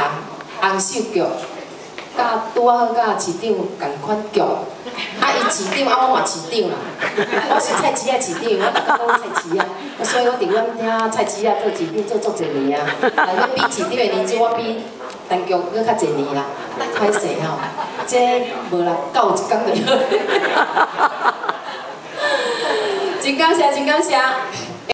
啊，红绣剧，甲拄好甲市长共款叫，啊，伊市长啊，我嘛市长啦，我是菜市啊市长，我逐工拢菜市啊，所以我伫阮遐菜市啊做市长做足侪年啊，但要比市长的年纪，我比陈局佫较侪年啦，歹势吼，即无啦，到一工就好。真感谢，真感谢。